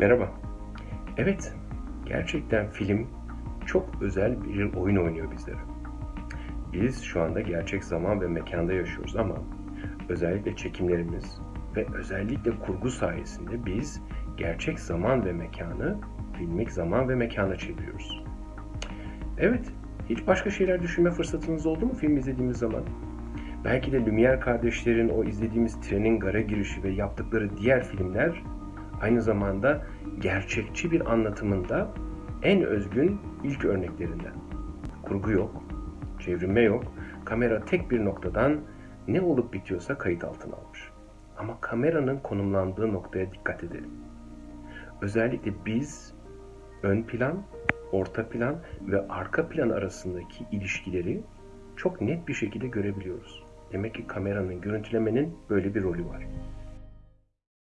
Merhaba. Evet, gerçekten film çok özel bir oyun oynuyor bizlere. Biz şu anda gerçek zaman ve mekanda yaşıyoruz ama özellikle çekimlerimiz ve özellikle kurgu sayesinde biz gerçek zaman ve mekanı filmik zaman ve mekana çeviriyoruz. Evet, hiç başka şeyler düşünme fırsatınız oldu mu film izlediğimiz zaman? Belki de Lumière kardeşlerin o izlediğimiz trenin gara girişi ve yaptıkları diğer filmler aynı zamanda gerçekçi bir anlatımında en özgün ilk örneklerinden. Kurgu yok, çevrilme yok, kamera tek bir noktadan ne olup bitiyorsa kayıt altına almış. Ama kameranın konumlandığı noktaya dikkat edelim. Özellikle biz ön plan, orta plan ve arka plan arasındaki ilişkileri çok net bir şekilde görebiliyoruz. Demek ki kameranın, görüntülemenin böyle bir rolü var.